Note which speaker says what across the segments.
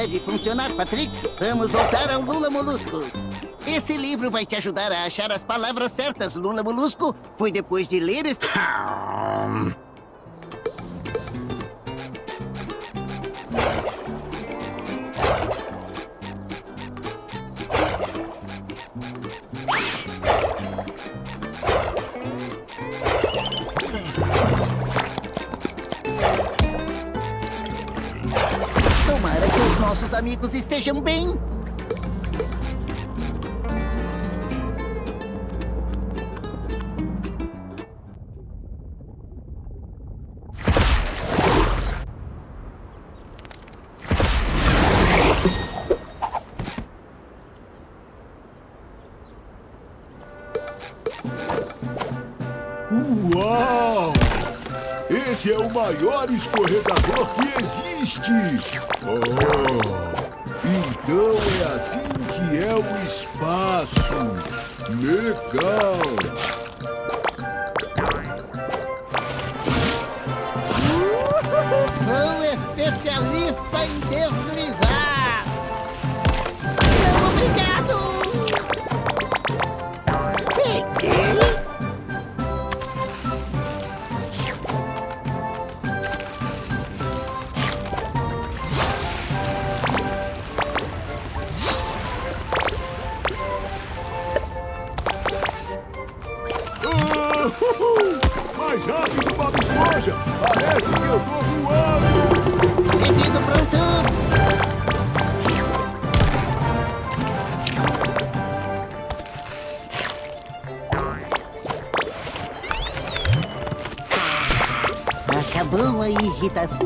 Speaker 1: deve funcionar, Patrick. Vamos voltar ao Lula Molusco. Esse livro vai te ajudar a achar as palavras certas, Lula Molusco. Foi depois de ler este...
Speaker 2: escorregador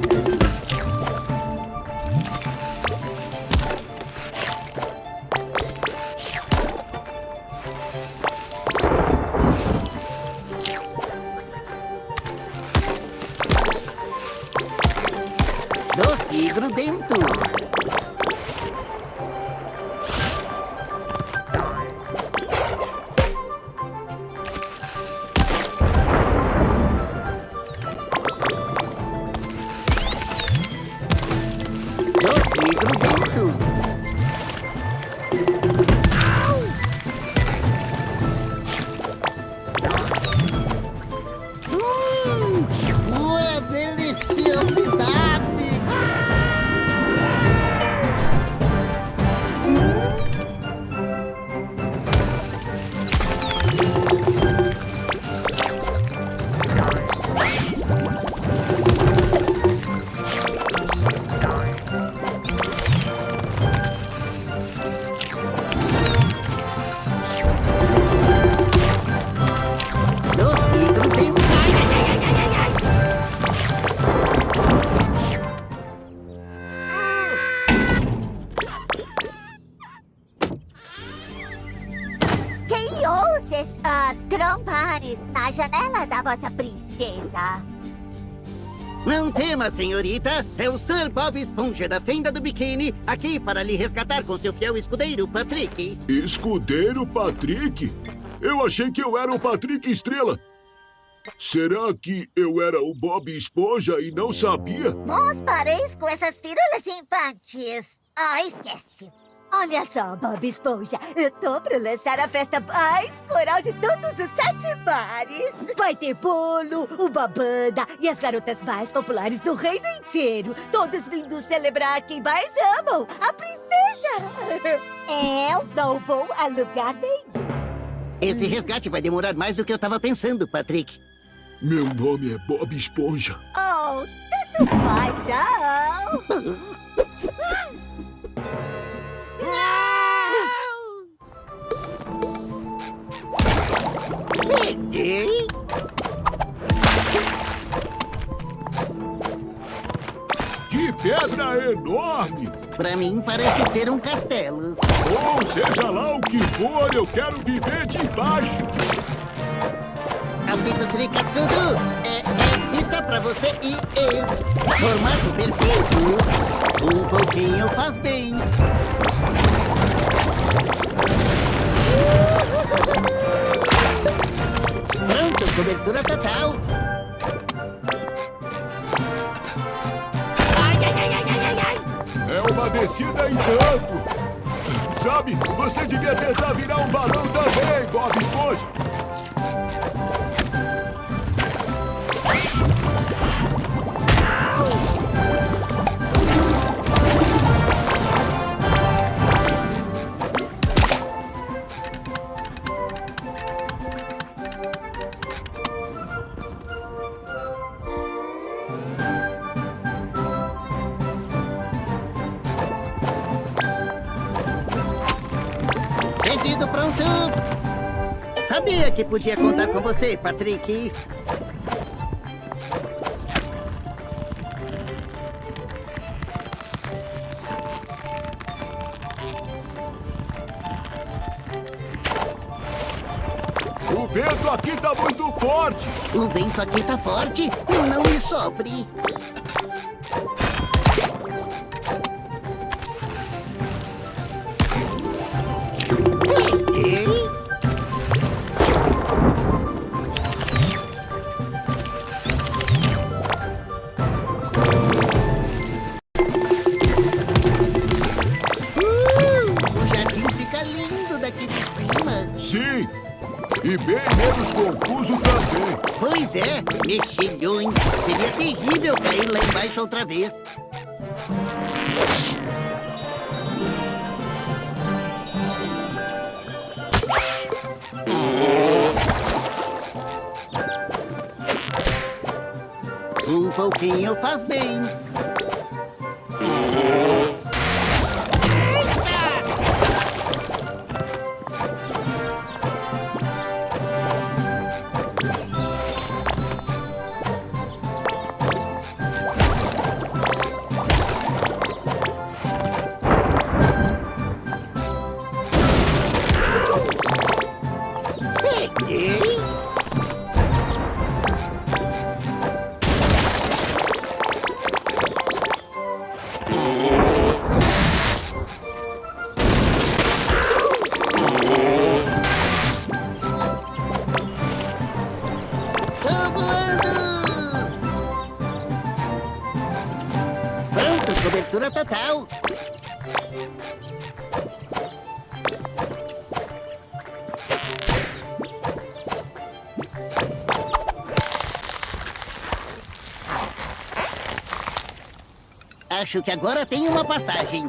Speaker 1: うん? Senhorita. É o Sir Bob Esponja da Fenda do Biquíni, aqui para lhe resgatar com seu fiel escudeiro, Patrick.
Speaker 2: Escudeiro Patrick? Eu achei que eu era o Patrick Estrela. Será que eu era o Bob Esponja e não sabia?
Speaker 3: Bons pareis com essas firulas infantis. Ah, esquece. Olha só, Bob Esponja, eu tô pra lançar a festa mais coral de todos os sete bares. Vai ter bolo, uma banda e as garotas mais populares do reino inteiro. Todos vindo celebrar quem mais amam, a princesa. Eu não vou a lugar nenhum.
Speaker 1: Esse resgate vai demorar mais do que eu tava pensando, Patrick.
Speaker 2: Meu nome é Bob Esponja.
Speaker 3: Oh, tanto faz, tchau.
Speaker 2: Que pedra enorme!
Speaker 1: Pra mim, parece ser um castelo.
Speaker 2: Ou seja lá o que for, eu quero viver debaixo!
Speaker 1: A pizza Tricascudo é, é pizza pra você e eu. Formato perfeito. Um pouquinho faz bem. Pronto, cobertura total.
Speaker 2: Ai, ai, ai, ai, ai, ai. É uma descida em tanto. Sabe, você devia tentar virar um balão também, Bob Esponja.
Speaker 1: Que podia contar com você, Patrick.
Speaker 2: O vento aqui tá muito forte.
Speaker 1: O vento aqui tá forte. Não me sobre. Vez. Acho que agora tem uma passagem.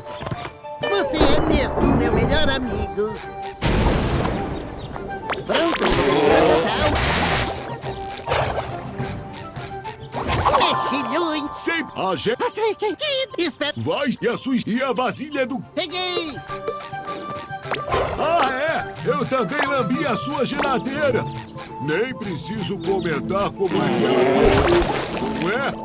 Speaker 1: Você é mesmo meu melhor amigo. Pronto, cobertura total. Mexilhões.
Speaker 2: Sempre a gente
Speaker 1: Patrick, espera.
Speaker 2: vai e a sua e a vasilha do...
Speaker 1: Peguei.
Speaker 2: Ah, é? Eu também lambi a sua geladeira. Nem preciso comentar como é que ela é, não é?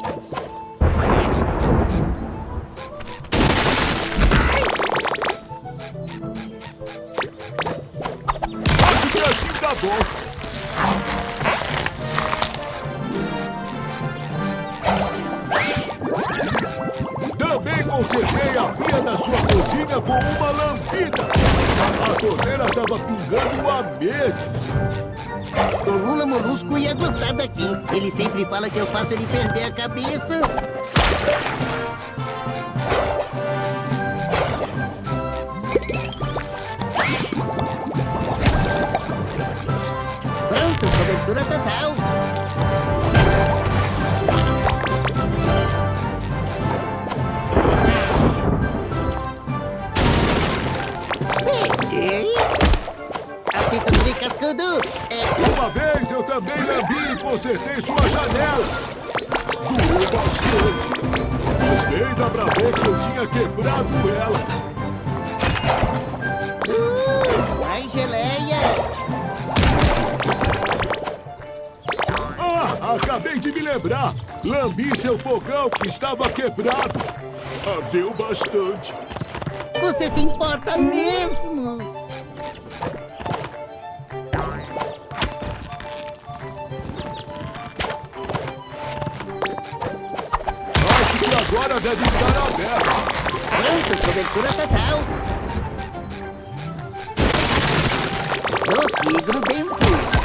Speaker 2: Acabei de me lembrar. Lambi seu fogão que estava quebrado. Ardeu bastante.
Speaker 1: Você se importa mesmo?
Speaker 2: Acho que agora deve estar aberto.
Speaker 1: Pronto, cobertura total. Prossigo dentro.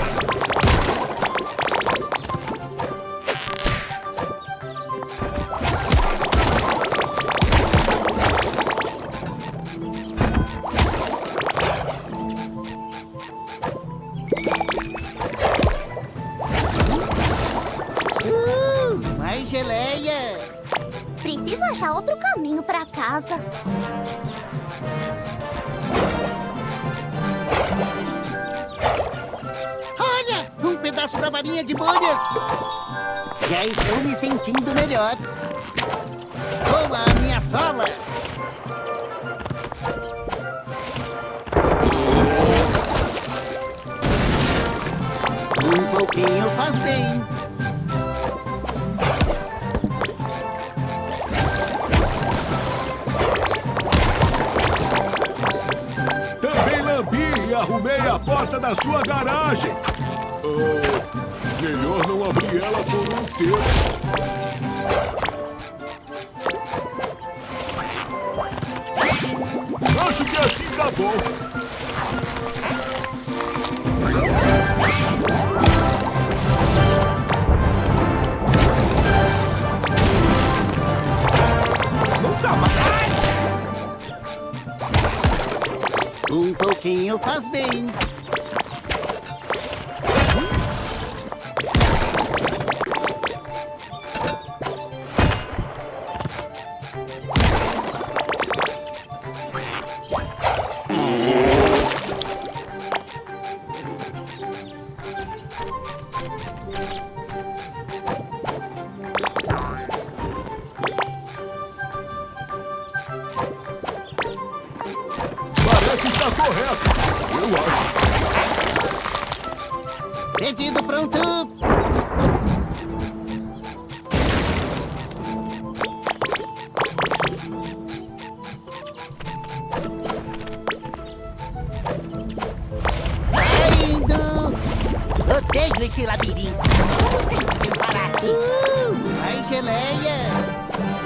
Speaker 1: Odeio esse labirinto. Como vem parar aqui? Uh, ai, geleia.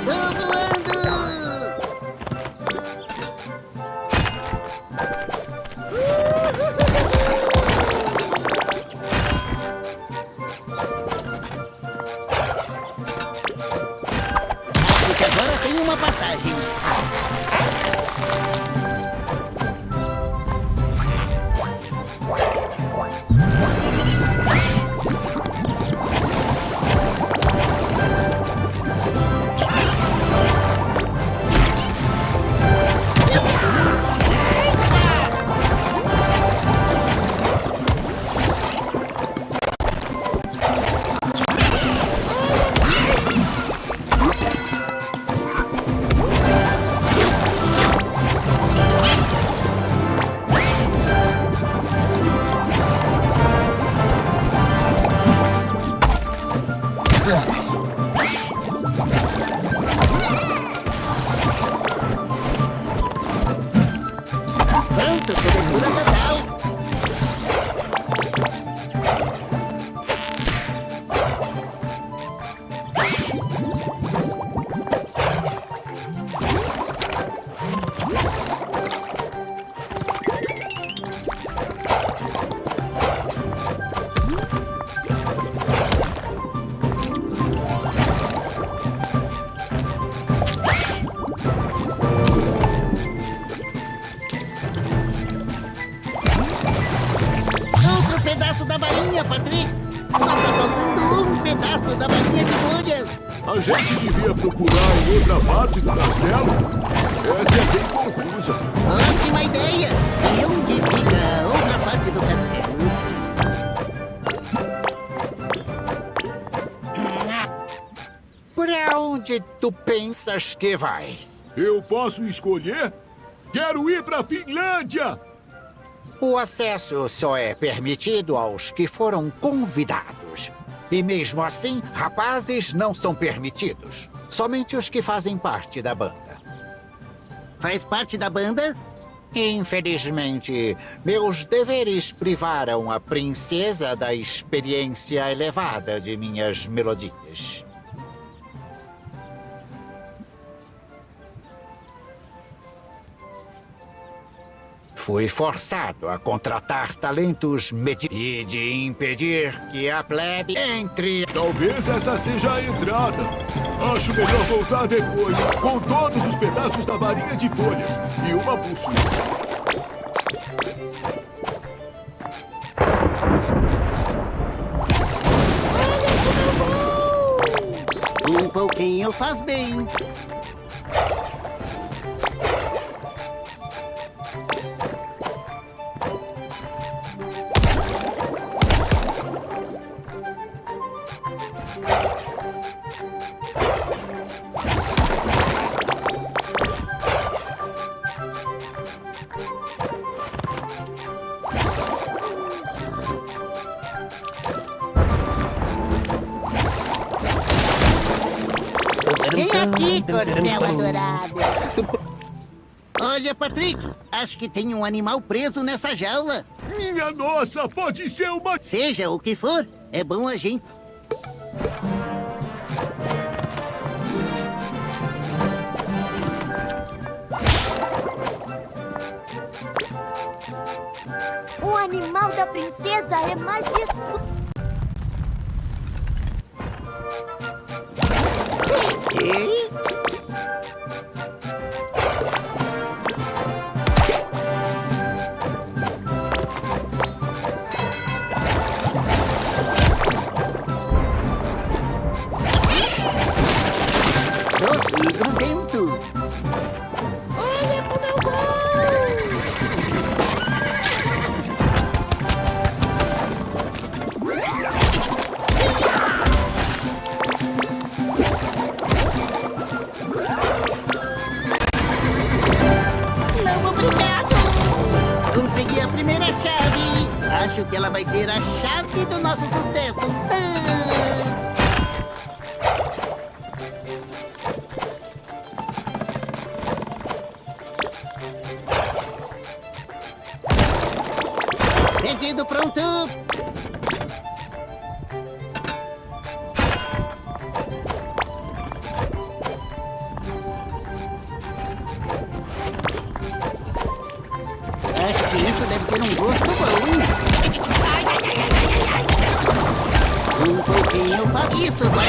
Speaker 1: Tô voando. Onde
Speaker 4: tu pensas que vais?
Speaker 2: Eu posso escolher? Quero ir pra Finlândia!
Speaker 4: O acesso só é permitido aos que foram convidados. E mesmo assim, rapazes não são permitidos. Somente os que fazem parte da banda.
Speaker 1: Faz parte da banda?
Speaker 4: Infelizmente, meus deveres privaram a princesa da experiência elevada de minhas melodias. Fui forçado a contratar talentos medi e de impedir que a plebe entre.
Speaker 2: Talvez essa seja a entrada. Acho melhor voltar depois, com todos os pedaços da varinha de bolhas e uma bússola.
Speaker 1: Um pouquinho faz bem.
Speaker 3: Corcel adorado.
Speaker 1: Olha, Patrick, acho que tem um animal preso nessa jaula.
Speaker 2: Minha nossa, pode ser uma...
Speaker 1: Seja o que for, é bom a gente.
Speaker 3: O animal da princesa é mais dispu...
Speaker 1: Acho que ela vai ser a chave do nosso sucesso. Pedido pronto.
Speaker 2: for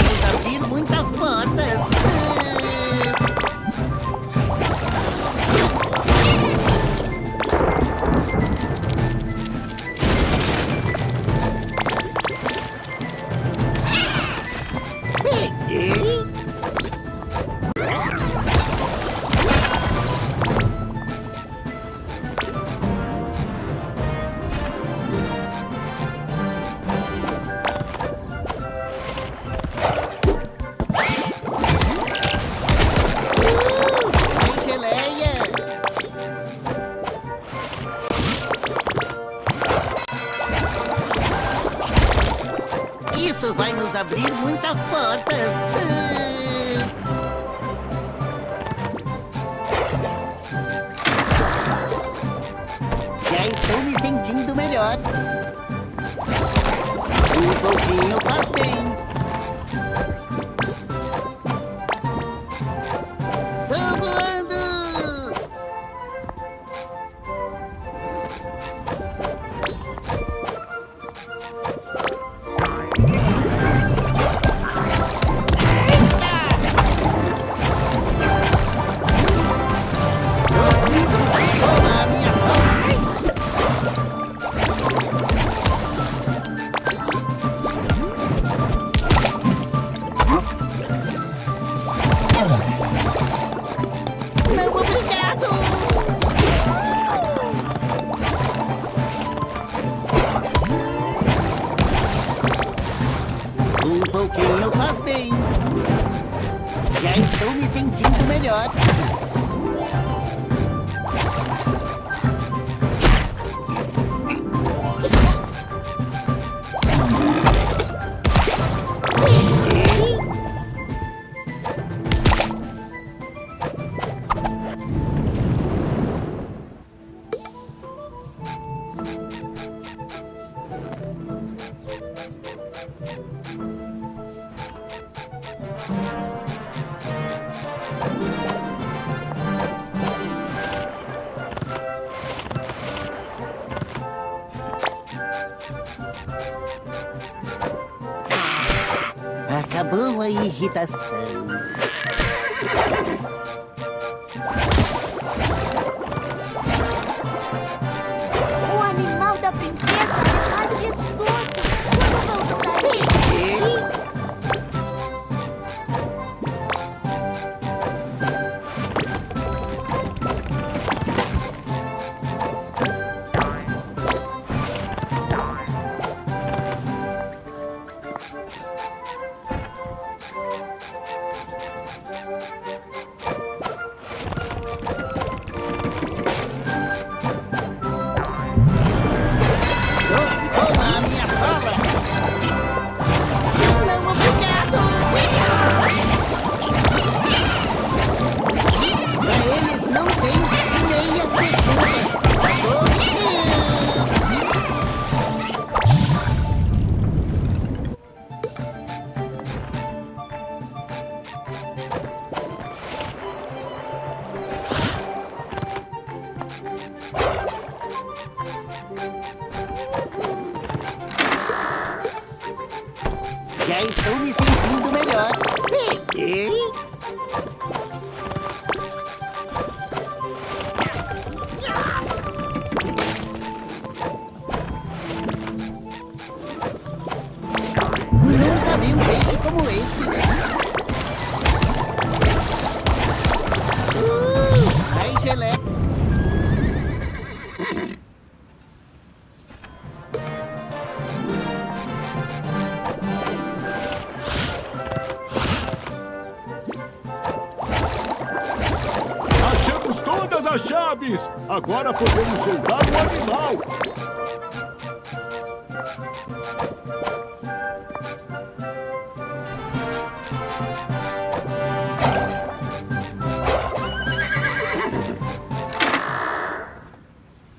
Speaker 2: Agora podemos soltar o animal!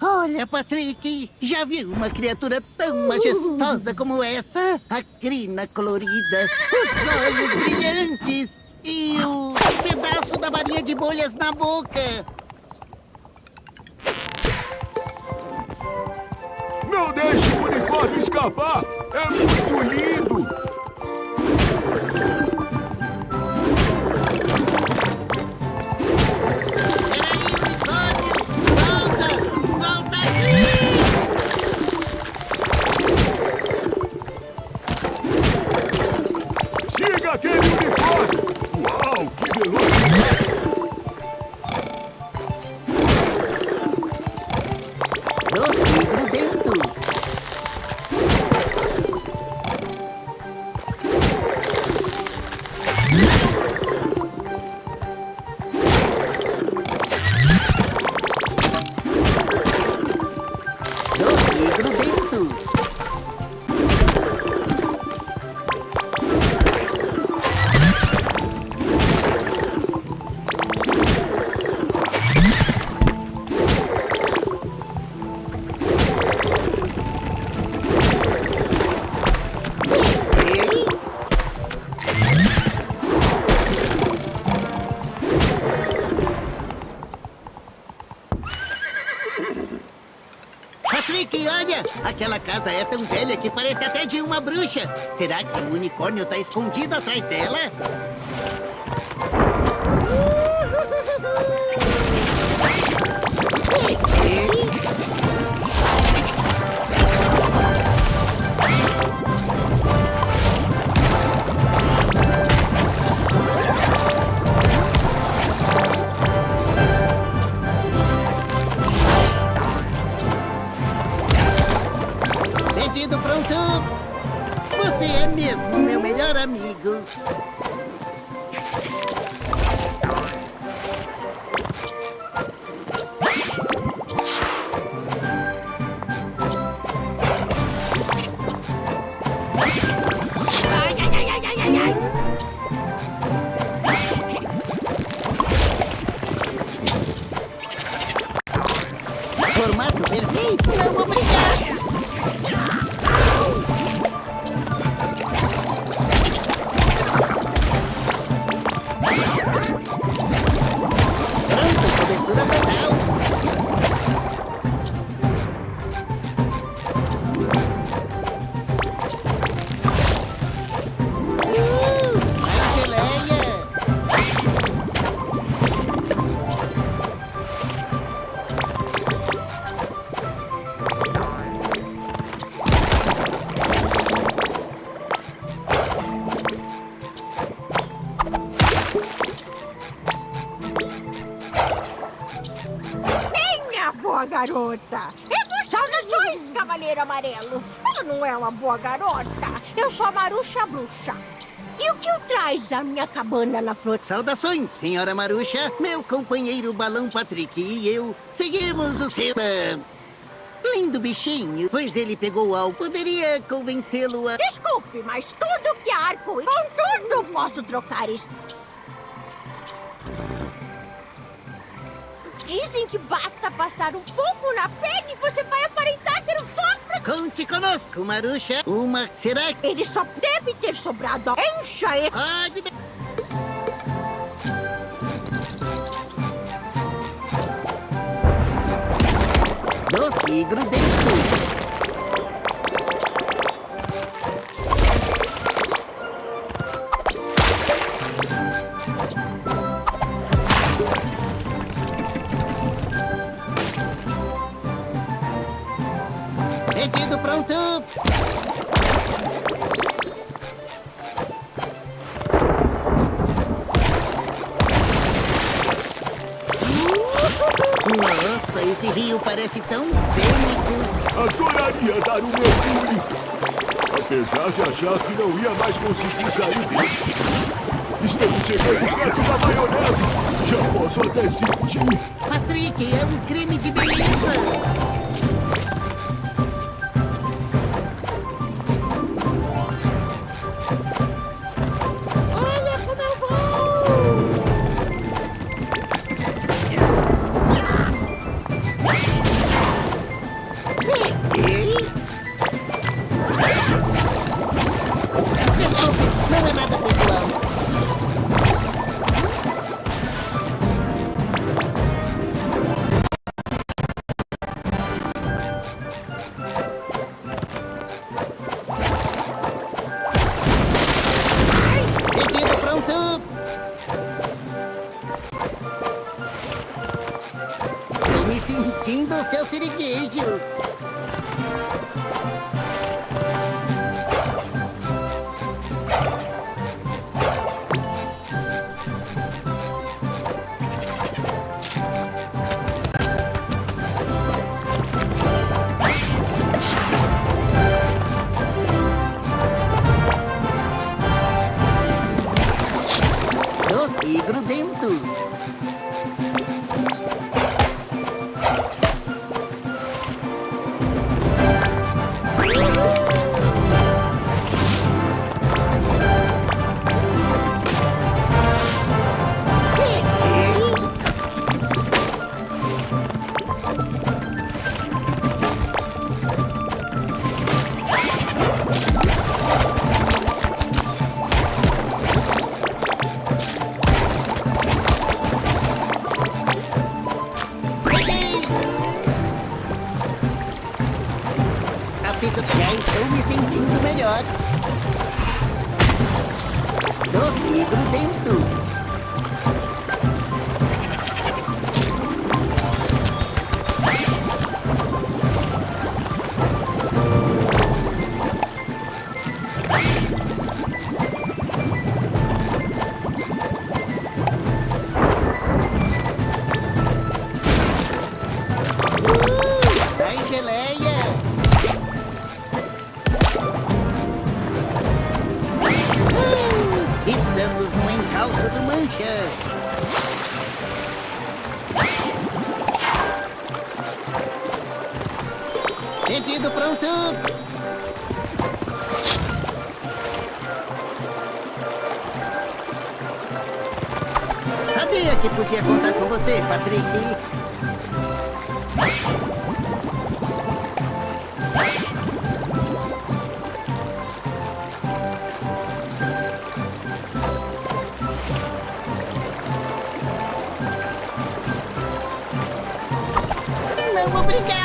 Speaker 1: Olha, Patrick, já viu uma criatura tão majestosa como essa? A crina colorida, os olhos brilhantes e o pedaço da varinha de bolhas na boca.
Speaker 2: Não deixe o unicórnio escapar! É muito lindo!
Speaker 1: É tão velha que parece até de uma bruxa. Será que o unicórnio tá escondido atrás dela?
Speaker 5: Que o traz à minha cabana na flor?
Speaker 1: Saudações, senhora Maruxa. Meu companheiro Balão Patrick e eu seguimos o seu... lindo bichinho, pois ele pegou algo. Poderia convencê-lo a...
Speaker 5: Desculpe, mas tudo que arco e com tudo posso trocar isso. Dizem que basta passar um pouco na pele e você vai aparentar ter um.
Speaker 1: Conte conosco, Maruxa. Uma... Será que...
Speaker 5: Ele só deve ter sobrado. Encha ele.
Speaker 1: Pode... de- Doce grudento. Esse rio parece tão cênico.
Speaker 2: Adoraria dar um mergulho. Apesar de achar que não ia mais conseguir sair dele. Estamos chegando perto da maionese. Já posso até sentir.
Speaker 1: Patrick, é um crime de beleza. Pedido pronto. Sabia que podia contar com você, Patrick. Não, obrigado.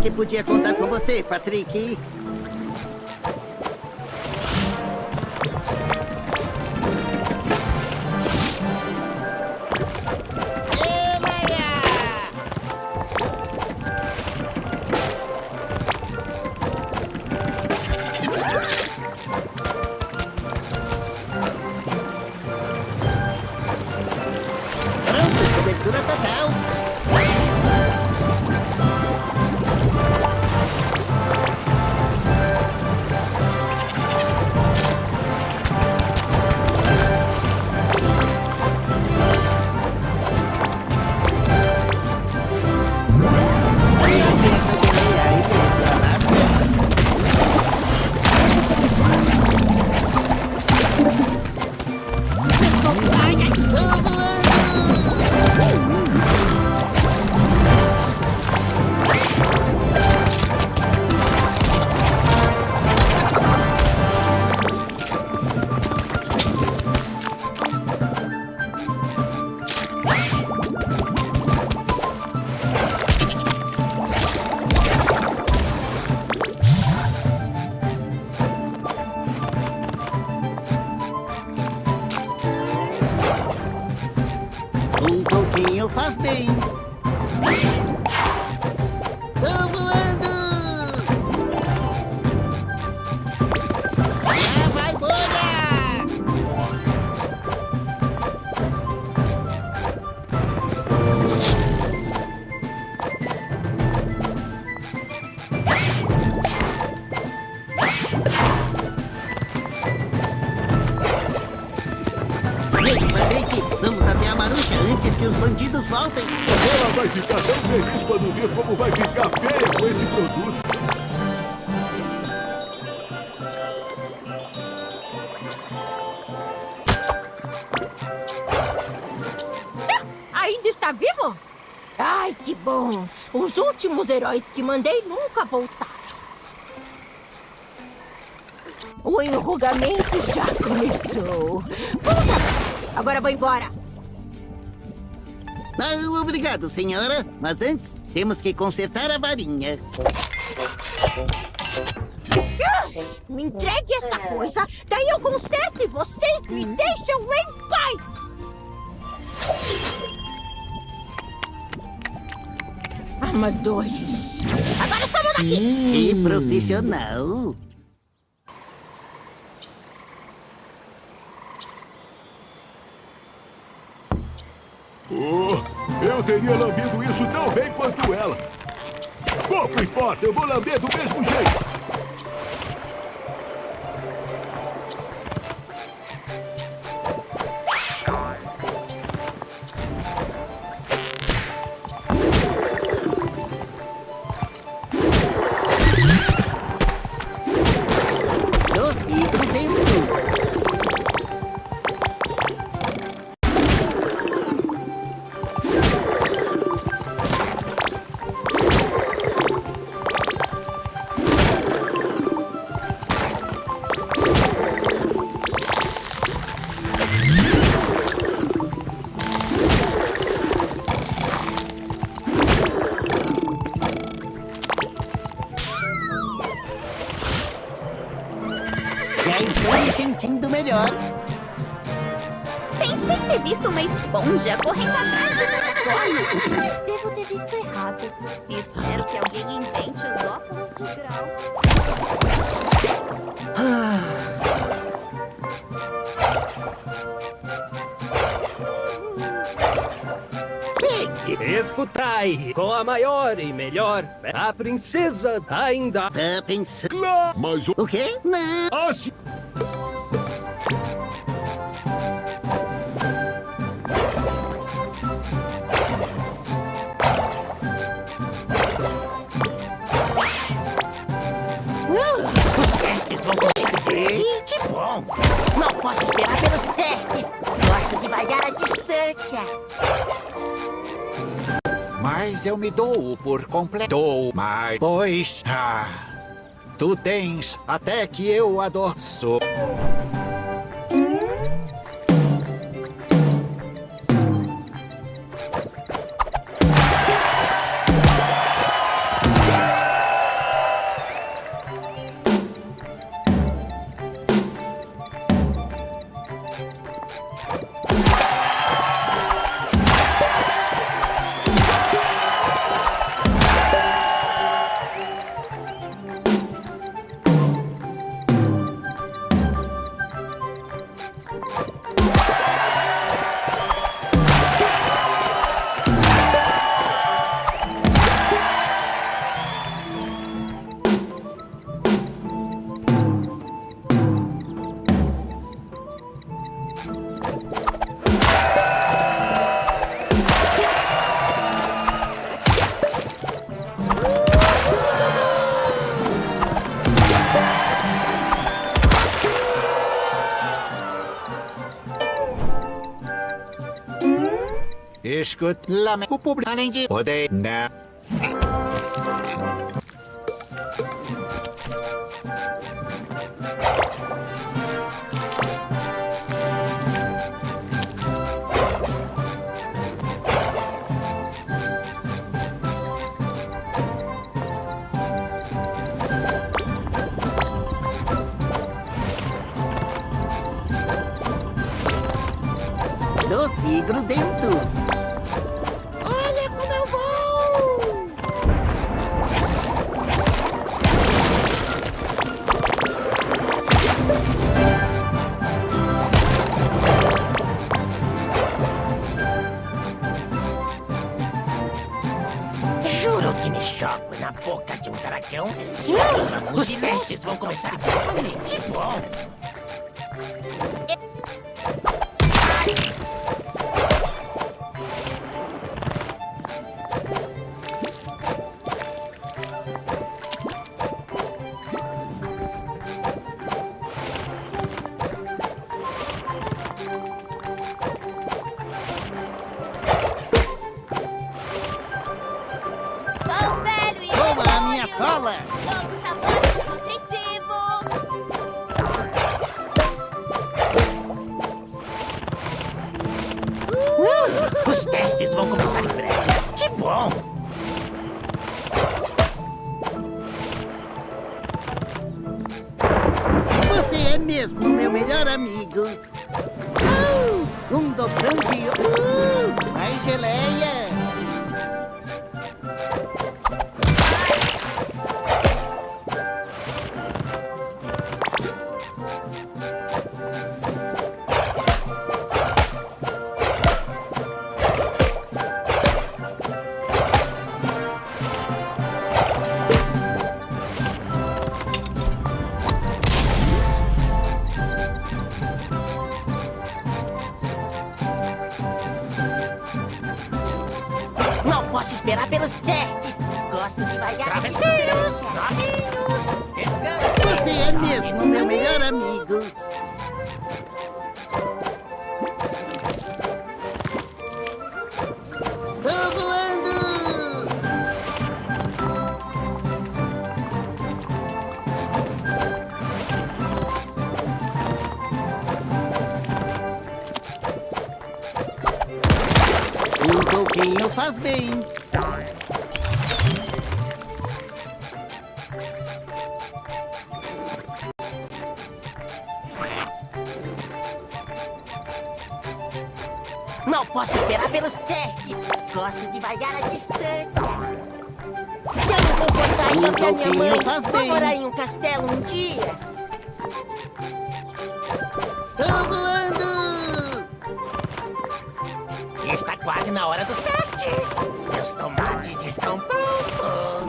Speaker 1: Que podia contar com você, Patrick.
Speaker 5: Heróis que mandei nunca voltaram. O enrugamento já começou. Vamos lá. Agora vou embora.
Speaker 1: Ah, obrigado, senhora. Mas antes, temos que consertar a varinha.
Speaker 5: Ai, Me entregue essa coisa, daí eu conserto e vocês me deixam em paz! Amadores. Agora somos daqui!
Speaker 1: Que profissional.
Speaker 6: A princesa ainda.
Speaker 1: Tá pensando...
Speaker 2: Claro, mas o...
Speaker 1: O quê? Não.
Speaker 2: Assim...
Speaker 7: Os testes vão conseguir. Que bom! Não posso esperar pelos testes. Gosto de malhar a distância.
Speaker 4: Mas eu me dou por completo. Mas... Pois... Ah, tu tens até que eu adoço. Escute, lamento, o público, além de... Poder, né?
Speaker 1: E grudento.
Speaker 7: Testes vão começar Gosto de vaiar a distância. Novinhos, descanse.
Speaker 1: Você é mesmo meu melhor amigo. Tô voando! Um pouquinho faz bem.
Speaker 7: Gosto de vaiar a distância. Se eu me comportar e
Speaker 1: Um
Speaker 7: ouvir a minha mãe, vou morar em um castelo um dia.
Speaker 1: Tô voando!
Speaker 7: Está quase na hora dos testes. Meus tomates estão prontos.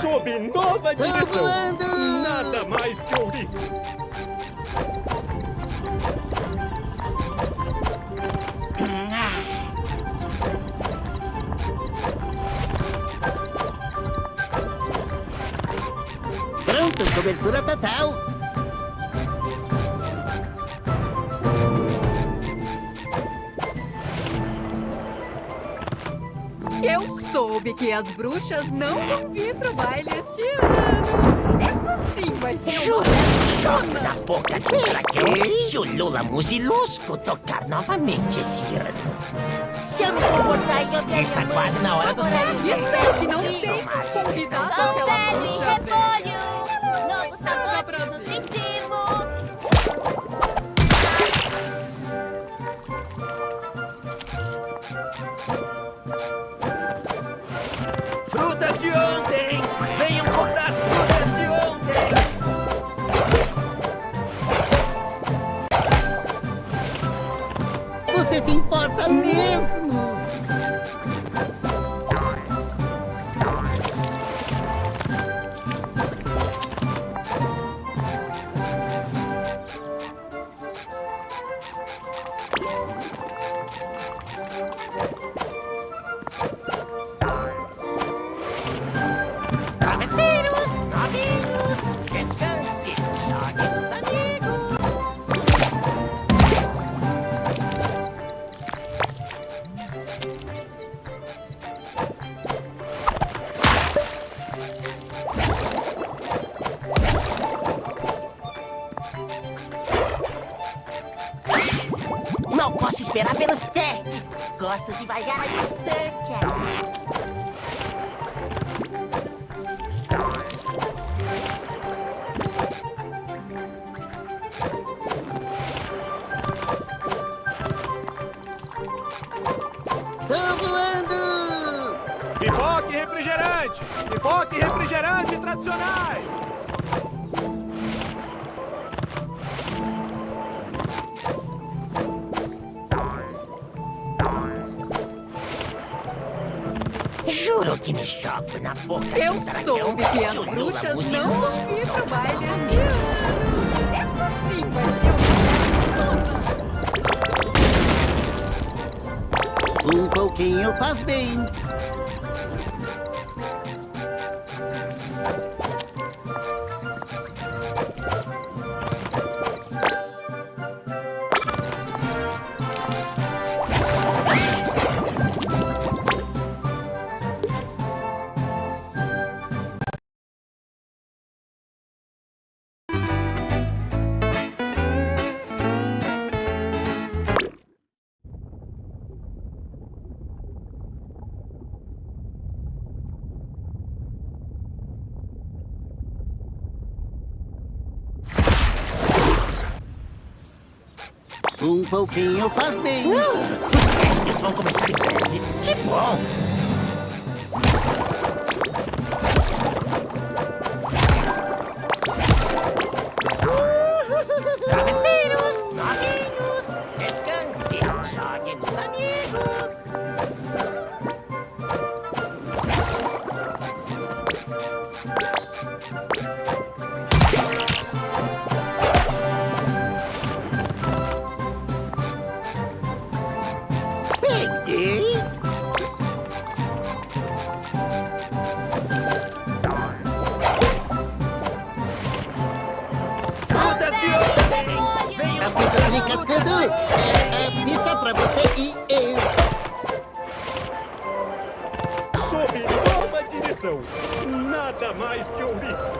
Speaker 6: Sob nova
Speaker 1: Tô
Speaker 6: direção!
Speaker 1: voando!
Speaker 6: Nada mais que ouriço!
Speaker 1: Pronto, cobertura total.
Speaker 8: Soube que as bruxas não vão vir pro baile este ano. Essa sim vai ser
Speaker 7: Jura? Joga na boca do dragão se o Lula Musilusco tocar novamente esse ano. Se eu me comportar e ouvir Está quase na hora dos testes.
Speaker 8: Espero que não tenha convidado aquela bruxa velha.
Speaker 7: Gosto de vaiar Juro que me jogo na boca
Speaker 8: Eu
Speaker 7: de um dragão
Speaker 8: soube que as
Speaker 7: se o Lula
Speaker 8: bruxas não vão vir pro baile este ano. Essa sim vai ser uma
Speaker 1: Um pouquinho faz bem. Um pouquinho faz bem.
Speaker 7: Os testes vão começar em breve. Que bom!
Speaker 6: Nada mais que ouriço.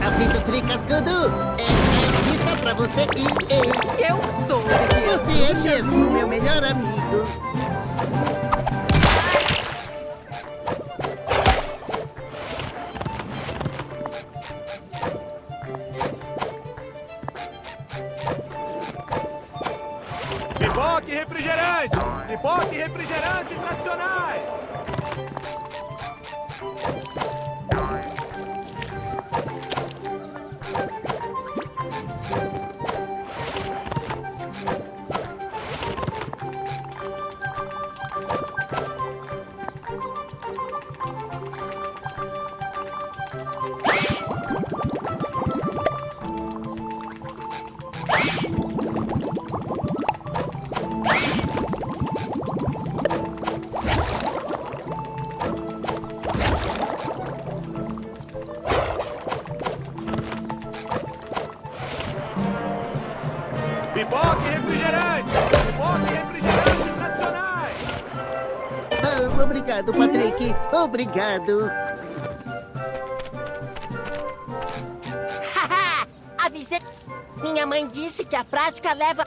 Speaker 1: A pizza tricascando. É, é pizza pra você e eu. Obrigado.
Speaker 7: Haha! Avisei. Minha mãe disse que a prática leva.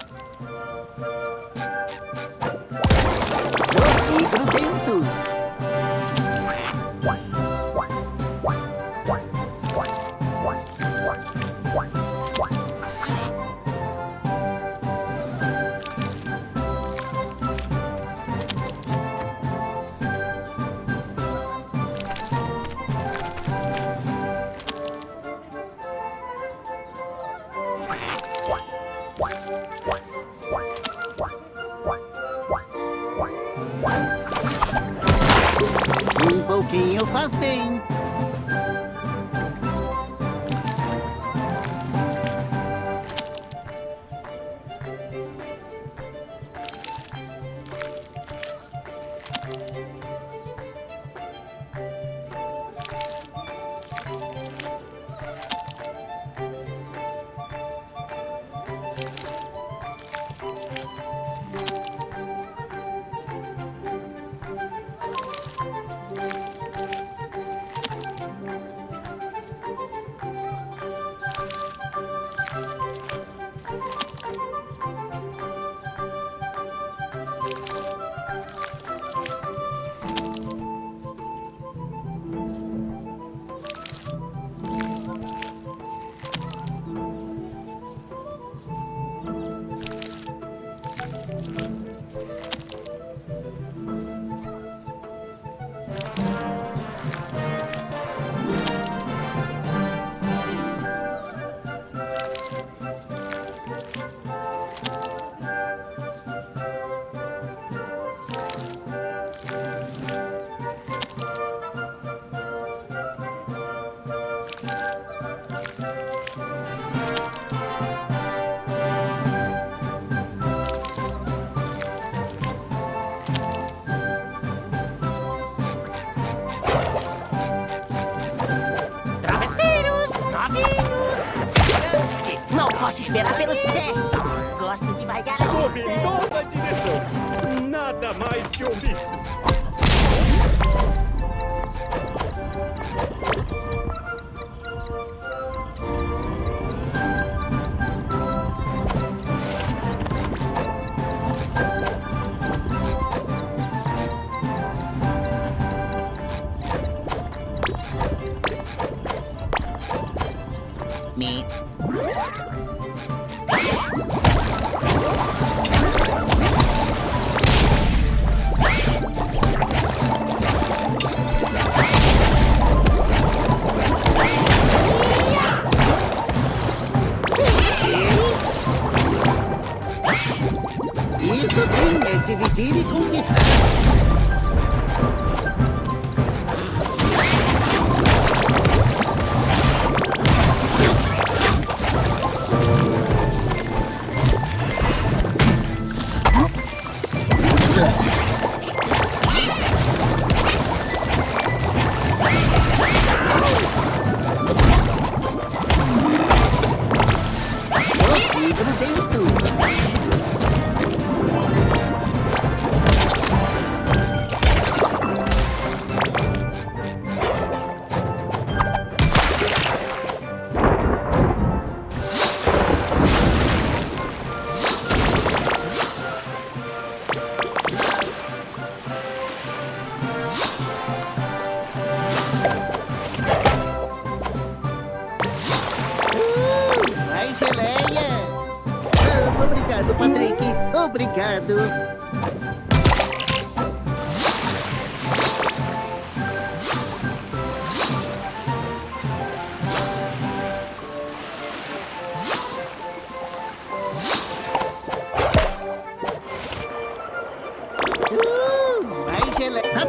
Speaker 7: Esperar pelos testes. Gosto de vaiar a
Speaker 6: Sob
Speaker 7: distância.
Speaker 6: direção. Nada mais que ouvir.
Speaker 1: Me.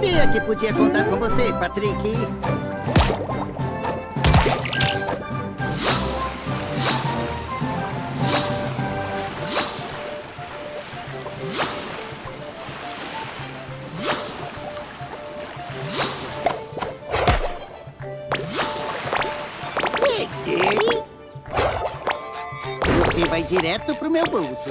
Speaker 1: Sabia que podia contar com você, Patrick. Você vai direto pro meu bolso.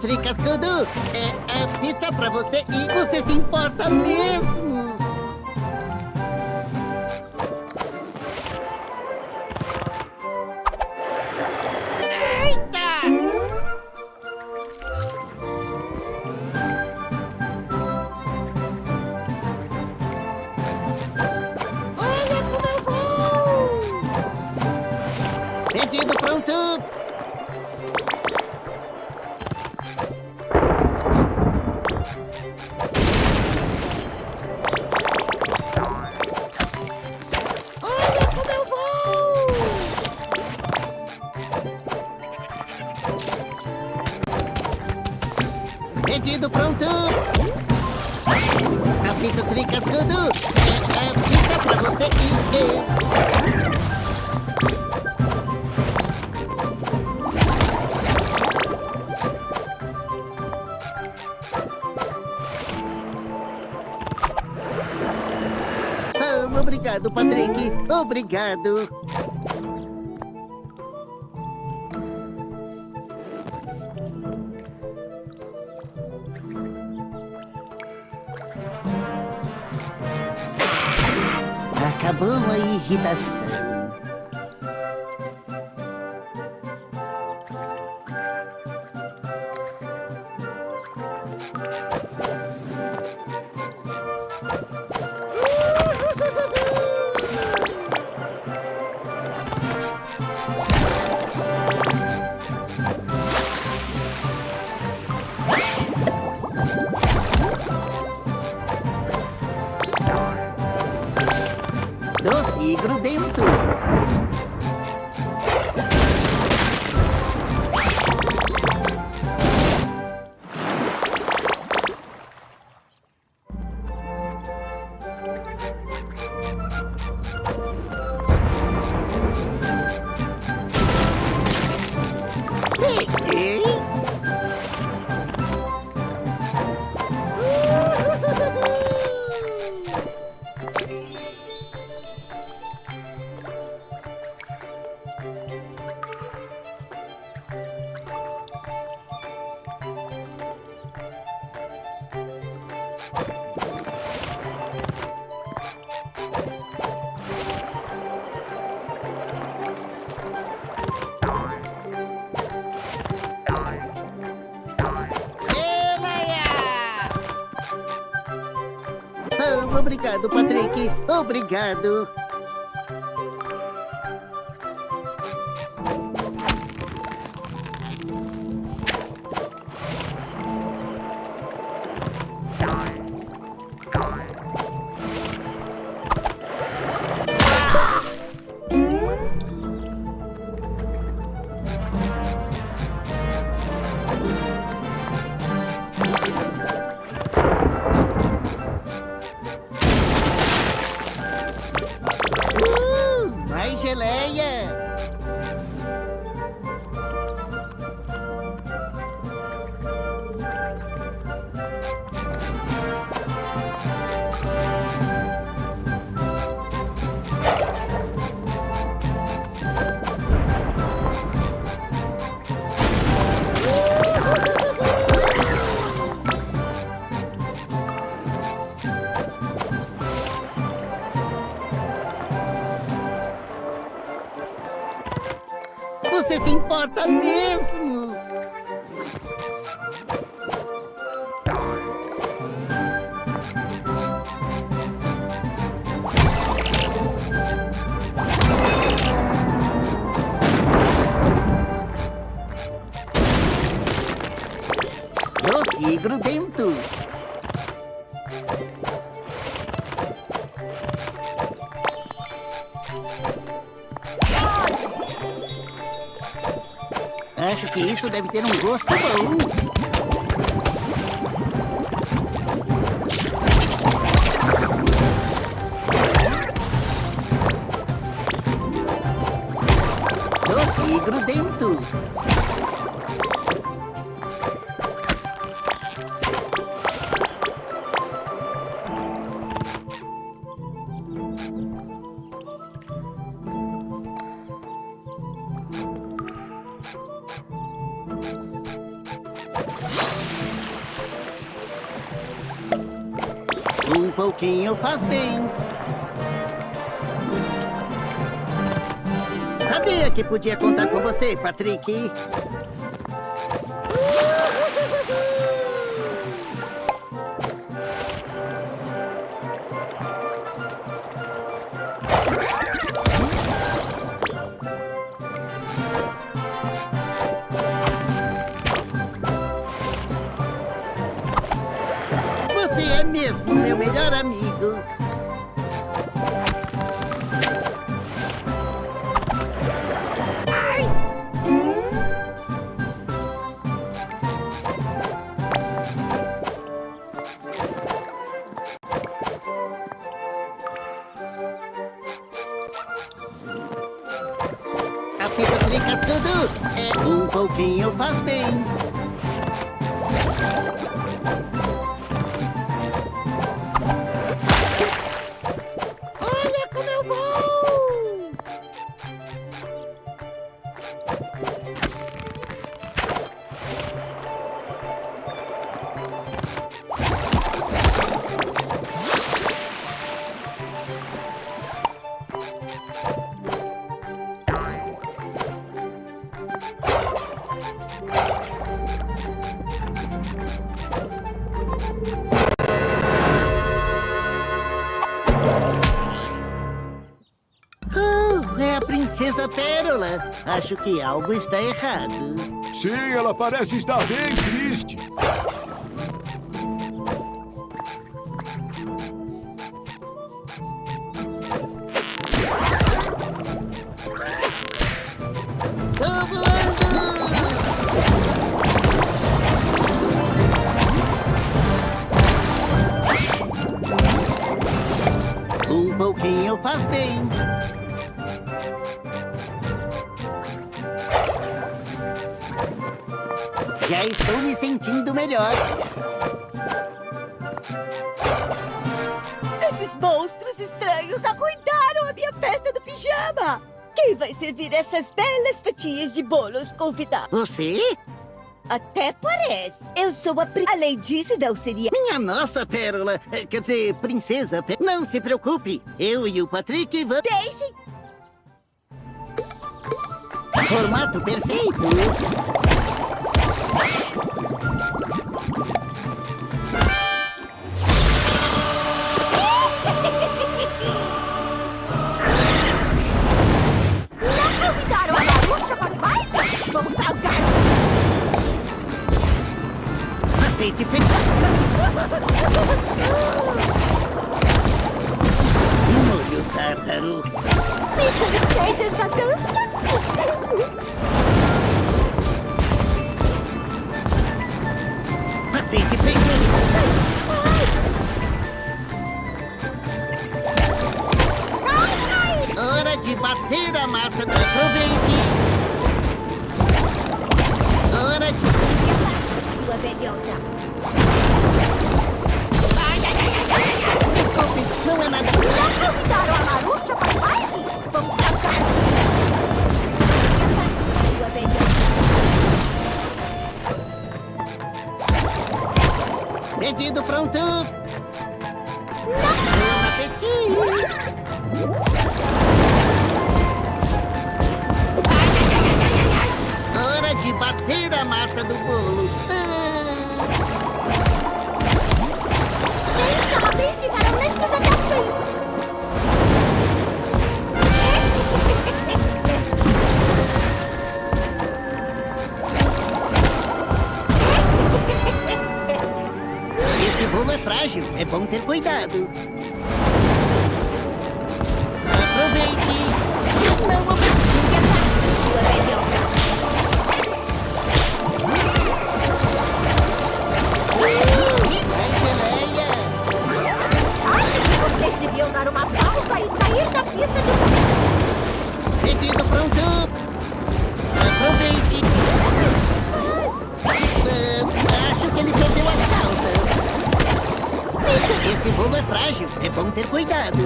Speaker 2: suas. É,
Speaker 1: é pizza pra você e você se importa mesmo. Obrigado. Obrigado. Você se importa mesmo? Doce e. Acho que isso deve ter um gosto bom. Podia contar com você, Patrick. Acho que algo está errado.
Speaker 2: Sim, ela parece estar bem triste.
Speaker 3: De bolos convidados?
Speaker 1: Você?
Speaker 3: Até parece. Eu sou a pri... Além disso, não seria...
Speaker 1: Minha nossa Pérola. eh, Quer dizer, Princesa Pérola. Não se preocupe. Eu e o Patrick vamos...
Speaker 3: Deixem...
Speaker 1: Formato perfeito. Tente pegar. Molho tártaro.
Speaker 5: Me concede essa dança?
Speaker 1: Tente pegar. Hora de bater a massa do aproveite. Hora de...
Speaker 3: Sua velhota.
Speaker 1: Desculpe, não é nada...
Speaker 5: Convidaram a Marucha para o baile? Vamos cá.
Speaker 3: Sua velhota.
Speaker 1: Pedido pronto. Bom apetite. Hora de bater a massa do bolo. Esse bolo é frágil, é bom ter cuidado. Aproveite. Não
Speaker 5: sair da pista de
Speaker 1: pronto. Aproveite. Ah, acho que ele perdeu as calças. Esse bolo é frágil, é bom ter cuidado.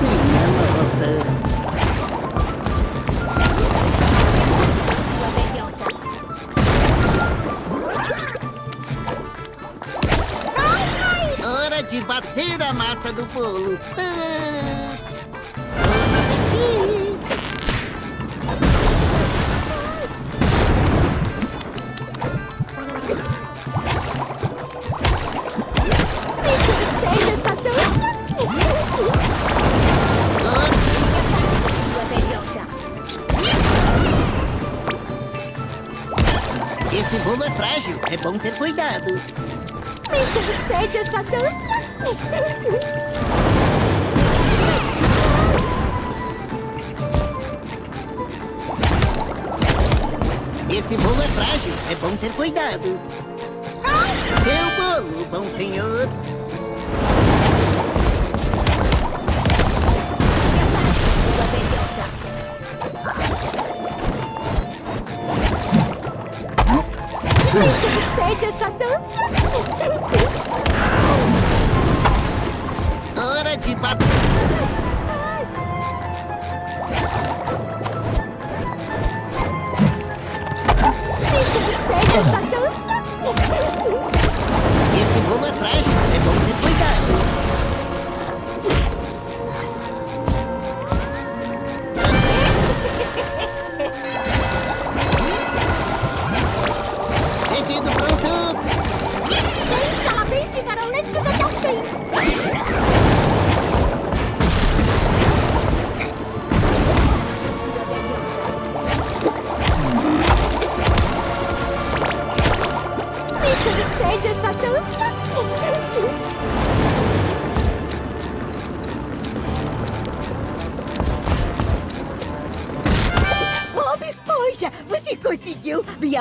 Speaker 1: Minha nossa. De bater a massa do bolo. Ah, bom ter cuidado.
Speaker 5: Me concede essa dança?
Speaker 1: Esse bolo é frágil, é bom ter cuidado. Seu bolo, bom senhor.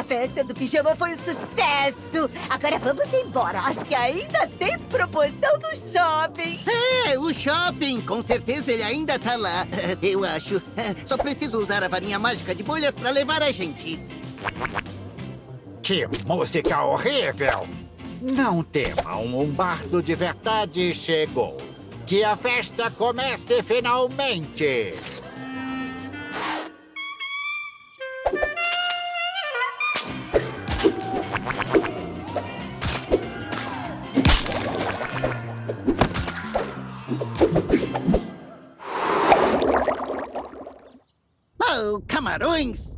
Speaker 3: Festa do pijama foi um sucesso! Agora vamos embora. Acho que ainda tem promoção no shopping.
Speaker 1: É, o shopping. Com certeza ele ainda tá lá. Eu acho. Só preciso usar a varinha mágica de bolhas pra levar a gente.
Speaker 4: Que música horrível! Não temam, um bardo de verdade chegou. Que a festa comece finalmente!
Speaker 1: Camarões!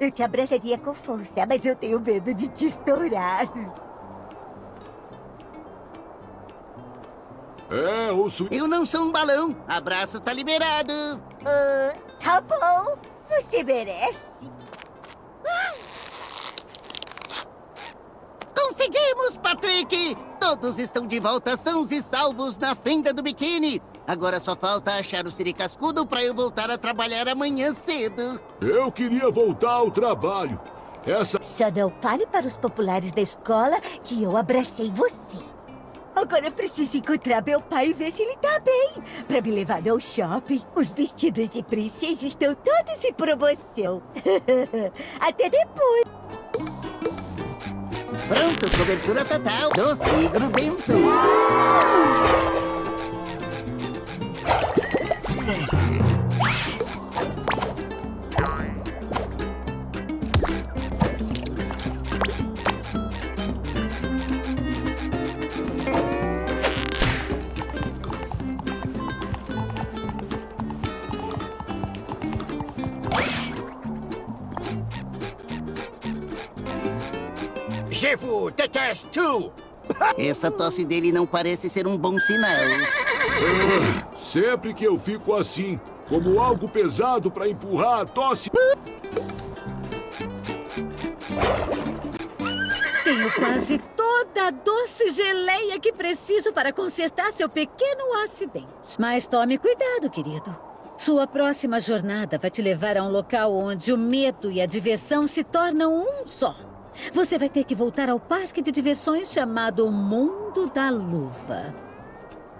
Speaker 3: Eu te abraçaria com força, mas eu tenho medo de te estourar.
Speaker 2: É, o su...
Speaker 1: Eu não sou um balão. Abraço tá liberado.
Speaker 3: Ah, tá bom, você merece.
Speaker 1: Conseguimos, Patrick! Todos estão de volta sãos e salvos na fenda do biquíni. Agora só falta achar o Siri Cascudo pra eu voltar a trabalhar amanhã cedo.
Speaker 2: Eu queria voltar ao trabalho. Essa...
Speaker 3: Só não fale para os populares da escola que eu abracei você. Agora eu preciso encontrar meu pai e ver se ele tá bem. Pra me levar ao shopping. Os vestidos de princesa estão todos em promoção. Até depois.
Speaker 1: Pronto, cobertura total. Doce e grudento.
Speaker 4: Je vous déteste!
Speaker 1: Essa tosse dele não parece ser um bom sinal.
Speaker 2: Sempre que eu fico assim, como algo pesado pra empurrar a tosse...
Speaker 9: Tenho quase toda a doce geleia que preciso para consertar seu pequeno acidente. Mas tome cuidado, querido. Sua próxima jornada vai te levar a um local onde o medo e a diversão se tornam um só. Você vai ter que voltar ao parque de diversões chamado Mundo da Luva.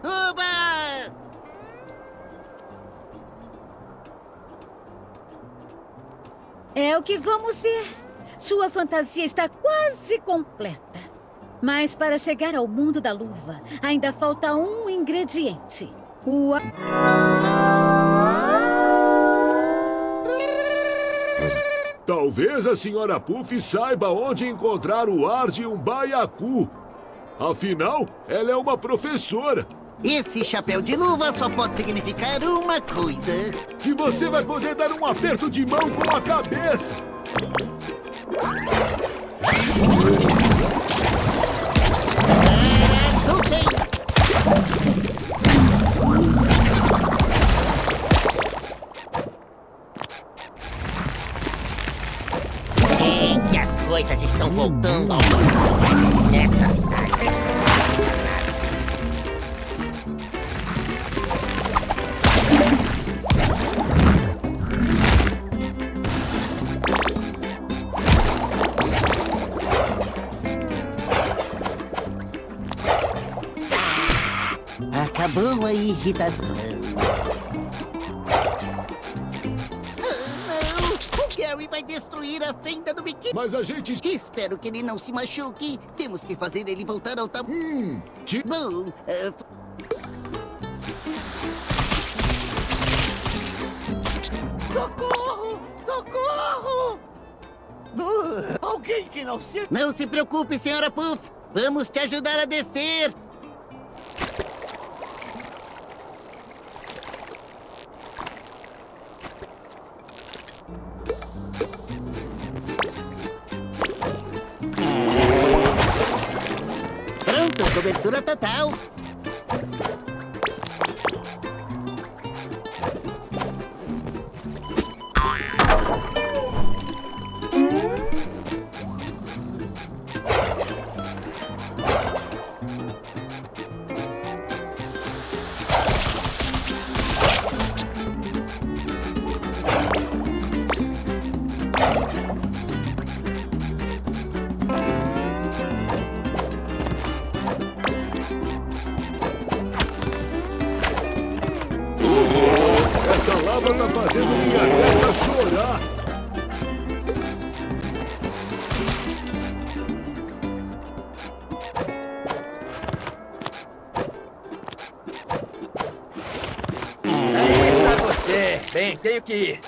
Speaker 1: Oba!
Speaker 9: É o que vamos ver. Sua fantasia está quase completa. Mas para chegar ao mundo da luva, ainda falta um ingrediente. O...
Speaker 2: Talvez a senhora Puff saiba onde encontrar o ar de um baiacu. Afinal, ela é uma professora.
Speaker 1: Esse chapéu de luva só pode significar uma coisa.
Speaker 2: Que você vai poder dar um aperto de mão com a cabeça.
Speaker 7: Sim, que as coisas estão voltando ao normal. Nessa cidade,
Speaker 1: Acabou a irritação. Ah, não! O Gary vai destruir a fenda do biquíni.
Speaker 2: Mas a gente...
Speaker 1: Espero que ele não se machuque. Temos que fazer ele voltar ao tamanho.
Speaker 2: Hum, ti-
Speaker 1: Bom, ah,
Speaker 10: Socorro! Socorro! Uh, alguém que não se...
Speaker 1: não se preocupe, senhora Puff. Vamos te ajudar a descer. Cobertura total.
Speaker 6: Tenho que ir.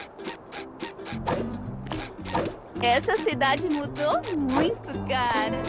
Speaker 11: Essa cidade mudou muito, cara.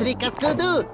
Speaker 1: A pizza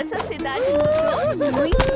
Speaker 11: Essa cidade muito,